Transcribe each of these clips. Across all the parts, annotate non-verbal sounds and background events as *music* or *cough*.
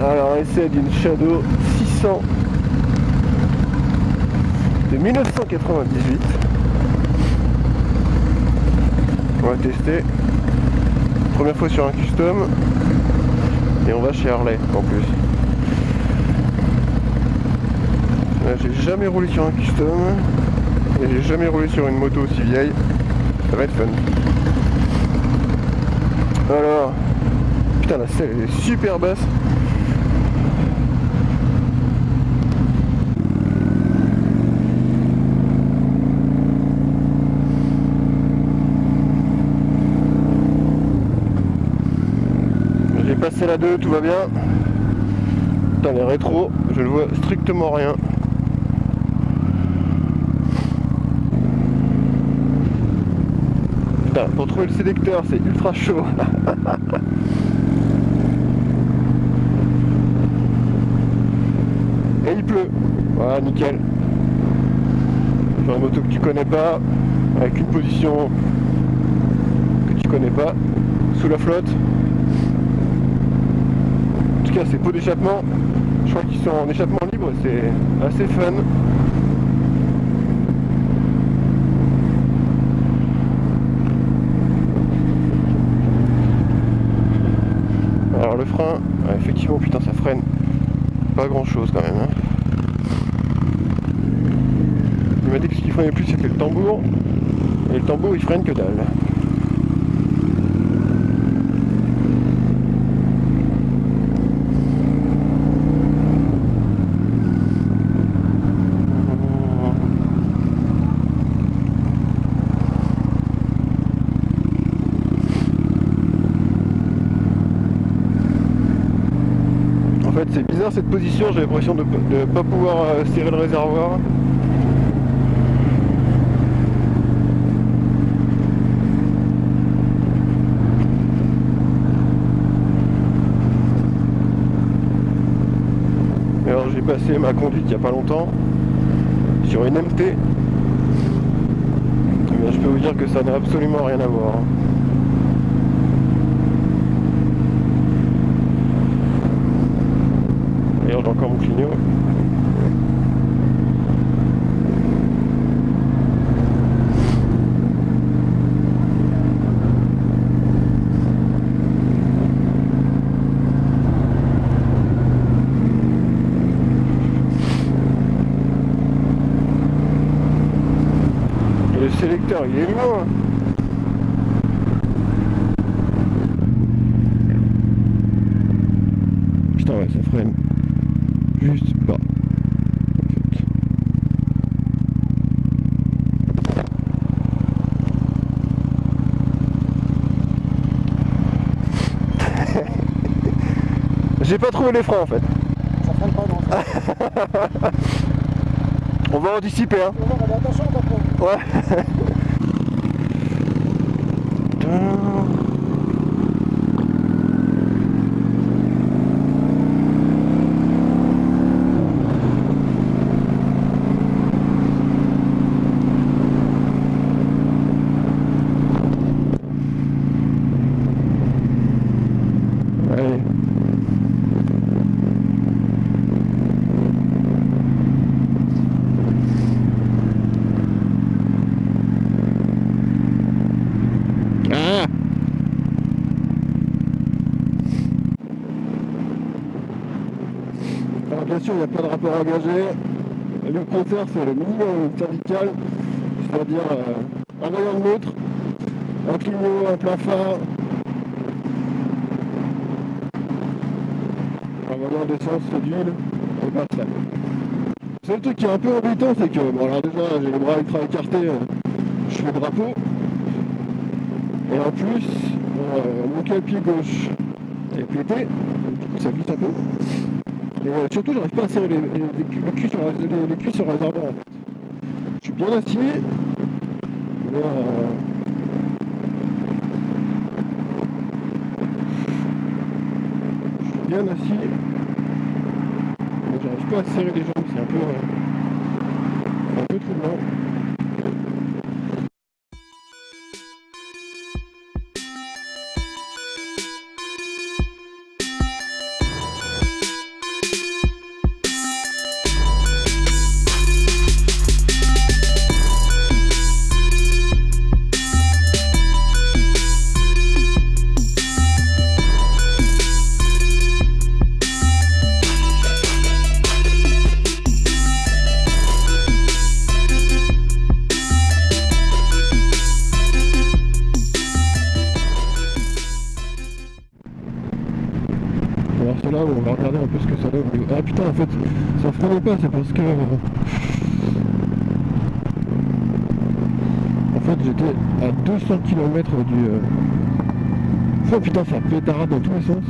Alors essai d'une Shadow 600 de 1998. On va tester. Première fois sur un custom. Et on va chez Harley en plus. J'ai jamais roulé sur un custom. Et j'ai jamais roulé sur une moto aussi vieille. Ça va être fun. Alors. Putain la selle est super basse. C'est la 2, tout va bien. Putain, les rétro, je ne vois strictement rien. Putain, pour trouver le sélecteur, c'est ultra chaud. *laughs* Et il pleut. Voilà, nickel. Sur une moto que tu connais pas, avec une position que tu connais pas, sous la flotte ces pots d'échappement, je crois qu'ils sont en échappement libre, c'est assez fun. Alors le frein, effectivement putain ça freine pas grand chose quand même. Hein. Il m'a dit que ce qui freinait plus c'était le tambour. Et le tambour il freine que dalle. C'est bizarre cette position, j'ai l'impression de ne pas pouvoir euh, serrer le réservoir. alors j'ai passé ma conduite il n'y a pas longtemps sur une MT. Eh je peux vous dire que ça n'a absolument rien à voir. Encore mon clignot. le sélecteur il est loin Putain ouais ça freine juste bas. *laughs* J'ai pas trouvé les freins en fait. Ça freine pas non. *laughs* On va anticiper hein. Attention, Ouais. *laughs* il n'y a pas de rapport engagé. Le compteur, c'est le minimum syndical, c'est-à-dire euh, un voyant de l'autre, un clignot, un phare, un voyant d'essence, d'huile, et pas ça. Le seul truc qui est un peu embêtant, c'est que, bon alors déjà, j'ai les bras ultra écartés, euh, je fais le drapeau, et en plus, euh, mon pied gauche est pété, du coup ça glisse un peu. Surtout, j'arrive pas à serrer les, les, les, sur, les, les culs sur réservoir en fait. Je suis bien assis, euh... je suis bien assis, mais j'arrive pas à serrer les jambes, c'est un peu, euh... on va regarder un peu ce que ça donne. Ah putain en fait ça freinait pas, c'est parce que... En fait j'étais à 200 km du... euh, Oh putain ça pétarade dans tous les sens.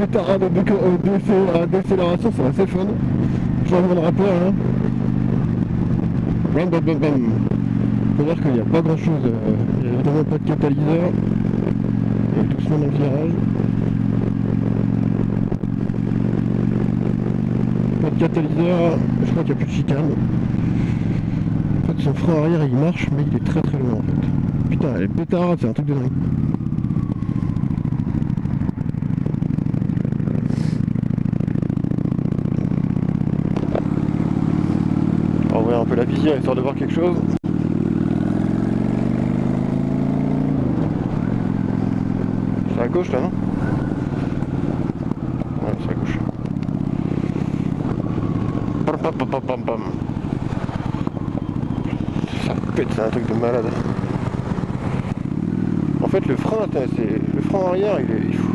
Décé- à décélération, c'est assez fun. Changement de rapport hein. Bam bam bam bam. Faut dire qu'il n'y a pas grand chose, il n'y a évidemment pas de catalyseur. Et doucement dans le virage. Pas de catalyseur, je crois qu'il n'y a plus de chicane. En fait son frein arrière il marche mais il est très très loin en fait. Putain elle est pétarade, c'est un truc de dingue. On histoire de voir quelque chose. C'est à gauche là non? Ouais c'est à gauche. Ça pète, c'est un truc de malade. En fait le frein, le frein arrière, il, est, il, faut,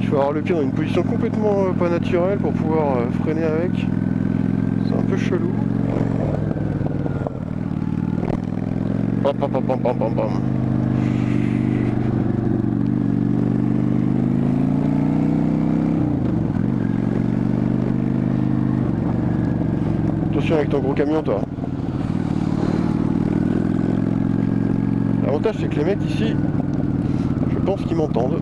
il faut avoir le pied dans une position complètement euh, pas naturelle pour pouvoir euh, freiner avec. C'est un peu chelou. Attention avec ton gros camion toi. L'avantage c'est que les mecs ici, je pense qu'ils m'entendent.